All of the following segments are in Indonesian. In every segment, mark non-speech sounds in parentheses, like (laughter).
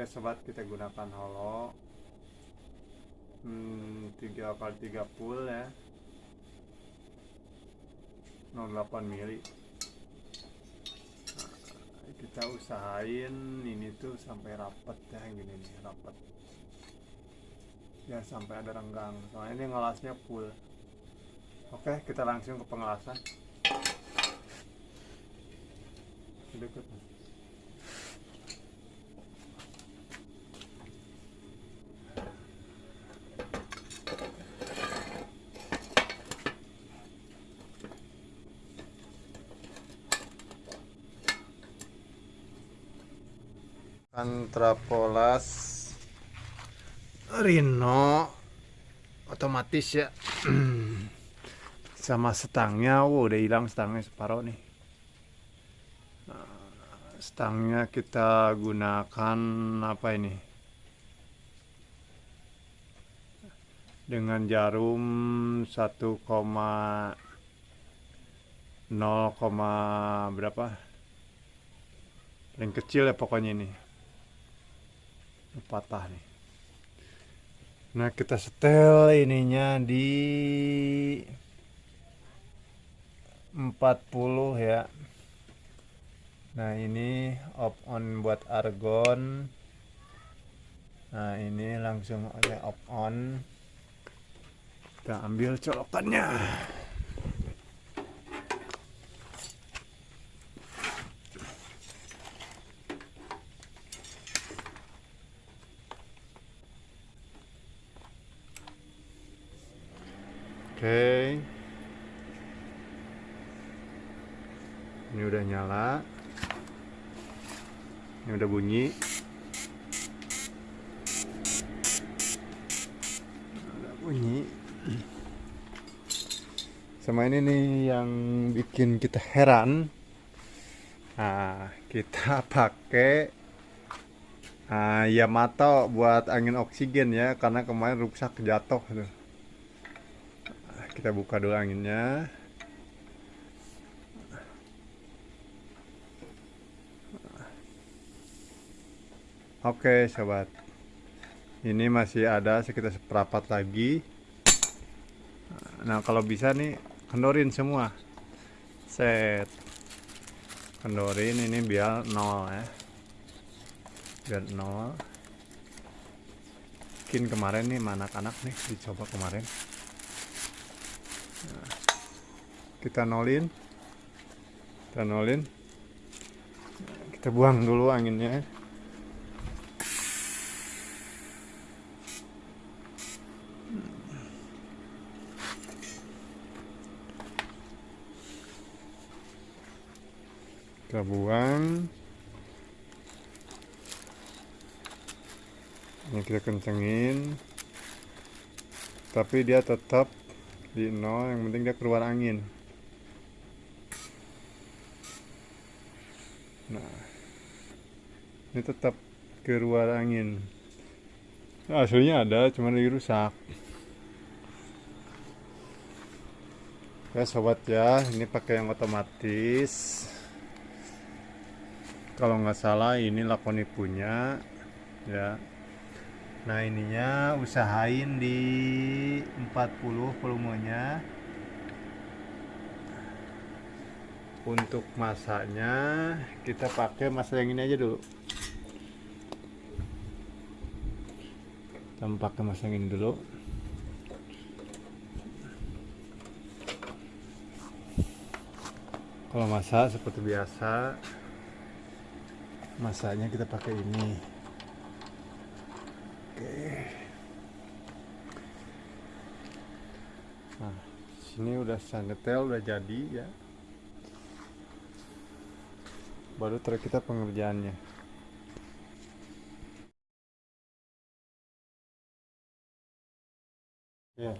Oke sobat kita gunakan holo. Hmm, 3 kali 3 full ya. 08 mili. Nah, kita usahain ini tuh sampai rapet ya gini nih rapet. Ya sampai ada renggang. Soalnya ini ngelasnya full. Oke kita langsung ke pengelasan. Deket Antrapolas Rino otomatis ya. (clears throat) Sama setangnya. Wow udah hilang setangnya separuh nih. Nah, stangnya kita gunakan apa ini? Dengan jarum 1, 0, berapa? Paling kecil ya pokoknya ini patah nih. Nah kita setel ininya di 40 ya. Nah ini off on buat argon. Nah ini langsung aja off on. Kita ambil colokannya Oke. Ini udah nyala. Ini udah bunyi. Udah bunyi. Sama ini nih yang bikin kita heran. Nah, kita (laughs) pakai uh, Yamato buat angin oksigen ya, karena kemarin rusak jatuh tuh kita buka dulu anginnya. Oke sobat. Ini masih ada sekitar seperapat lagi. Nah kalau bisa nih kendorin semua. Set. Kendorin ini biar nol ya. Biar nol. Mungkin kemarin nih mana anak nih dicoba kemarin kita nolin. Kita nolin. Kita buang dulu anginnya. Kita buang. Ini kita kencengin. Tapi dia tetap di nol yang penting dia keluar angin. Nah ini tetap keluar angin. Nah, aslinya ada cuma lagi rusak. Ya sobat ya ini pakai yang otomatis. Kalau nggak salah ini lakoni punya ya nah ininya usahain di 40 volumenya. Untuk masaknya kita pakai masak yang ini aja dulu. Kita pakai masak yang ini dulu. Kalau masak seperti biasa masaknya kita pakai ini nah sini udah sandetel udah jadi ya. Baru truk kita pengerjaannya. Ya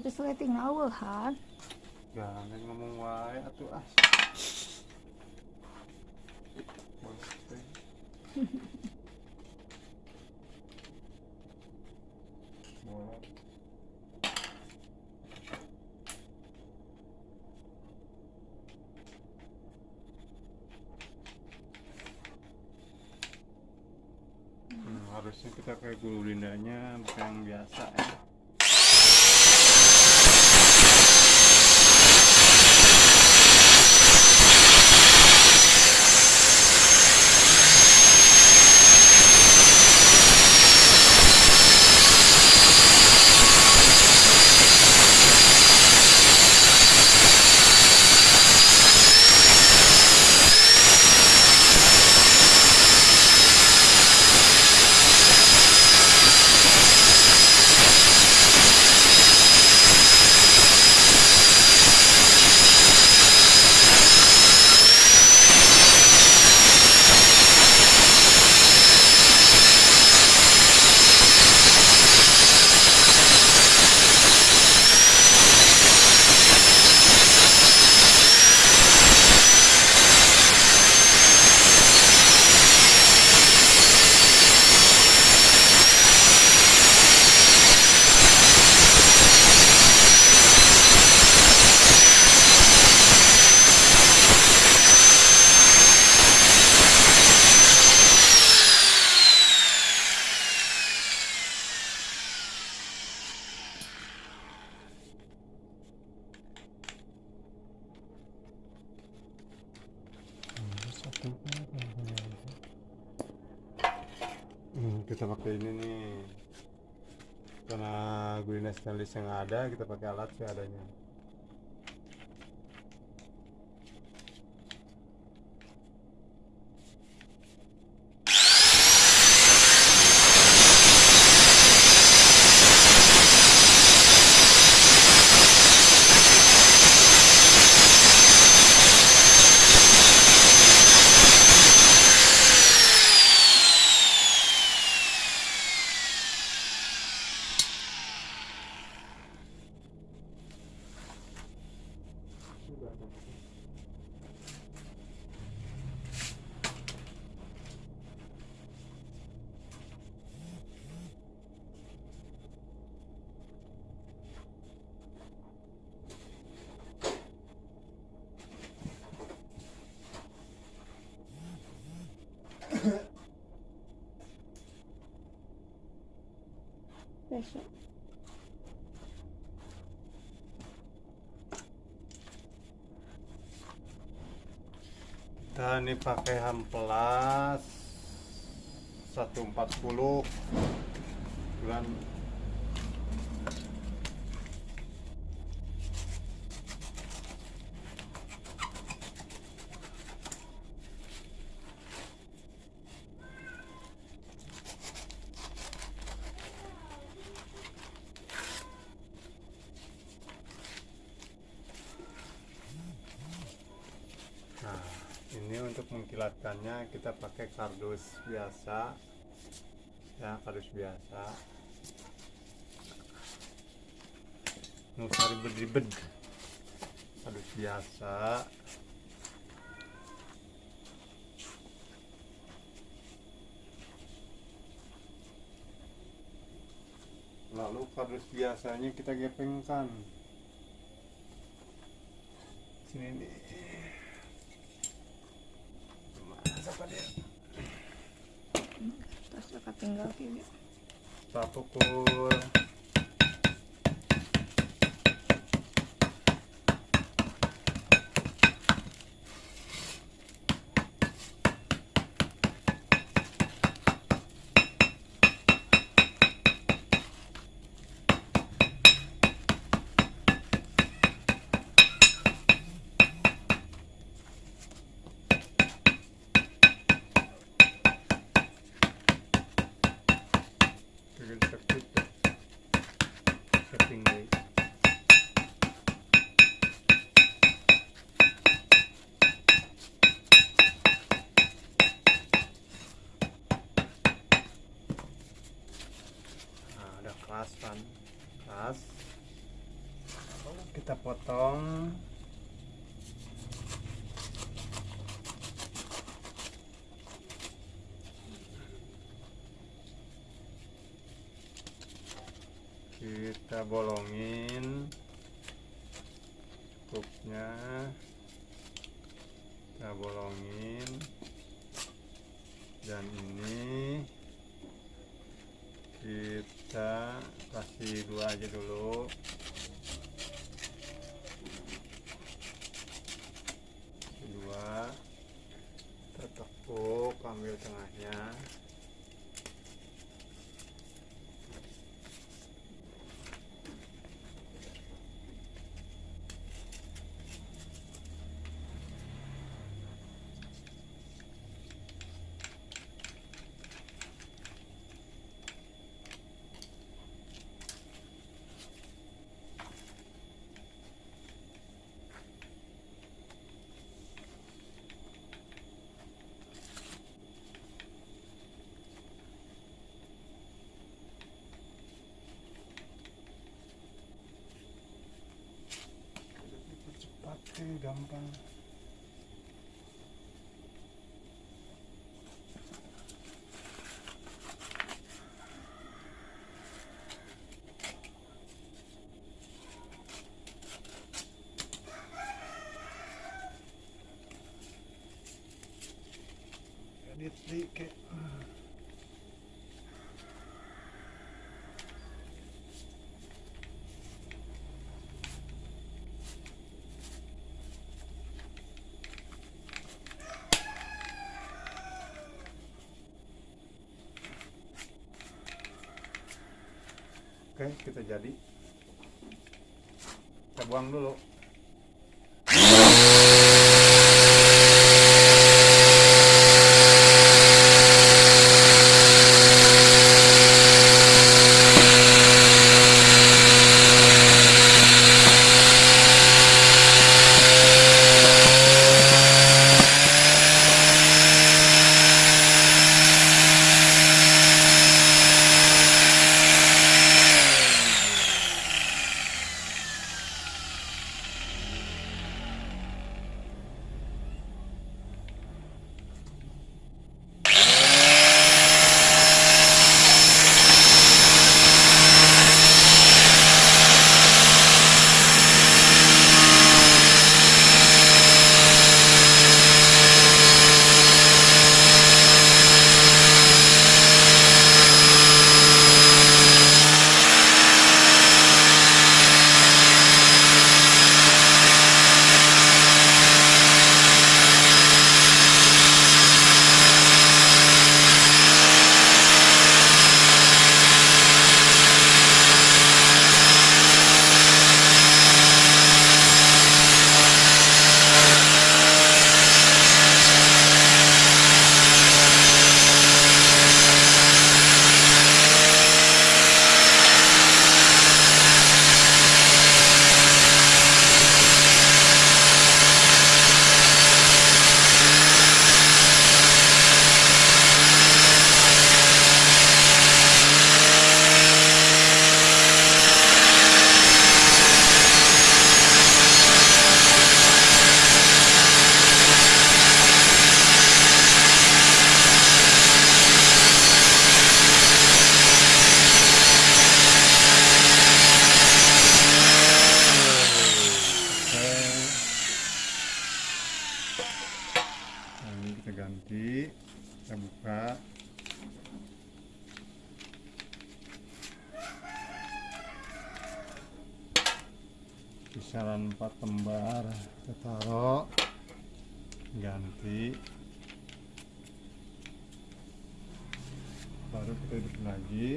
tapi seleting nawehan Jangan ngomong wae atuh ah. Harusnya kita kayak gulu lindanya bukan yang biasa ya. Hmm, kita pakai ini nih. Karena gulina stainless yang ada kita pakai alat seadanya besok kita ini pakai hamplas 140 bulan ini untuk mengkilatkannya kita pakai kardus biasa. Ya, kardus biasa. Nggak usah ribet-ribet. Kardus biasa. Lalu kardus biasanya kita gepengkan. Sini nih. Siapa dia? Tas dekat tinggal kiri Setting day Nah, ada keras kan? Keras kita potong kita bolongin kupnya kita bolongin. Dan ini kita kasih dua aja dulu. Dua. Kita tekuk ambil tengahnya gampang Oke, kita jadi. Kita buang dulu. Buka. Kisaran 4 lembar. Kita taruh. Ganti. Baru kita hidup lagi.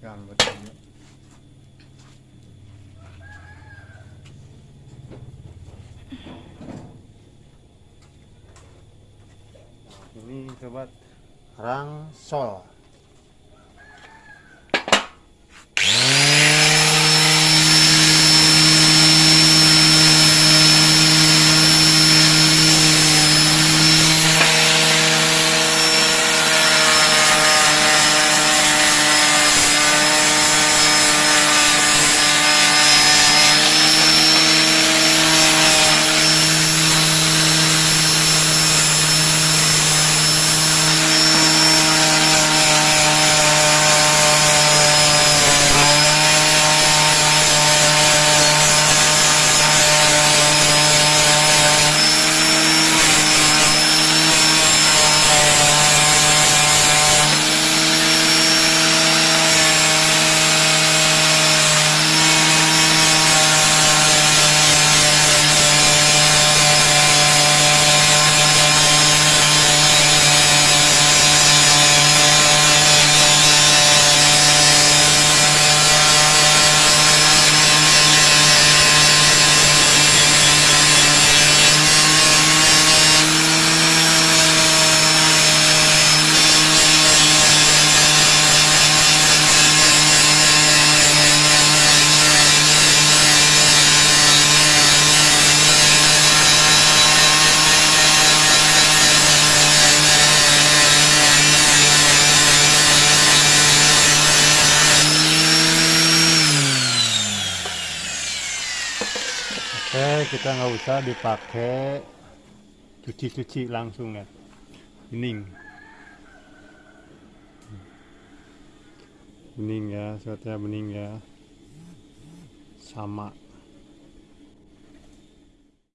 Gambar dulu. Nah, ini sobat sekarang sol Oke, kita nggak usah dipakai cuci-cuci langsung ya. Bening. Bening ya, suatnya bening ya. Sama.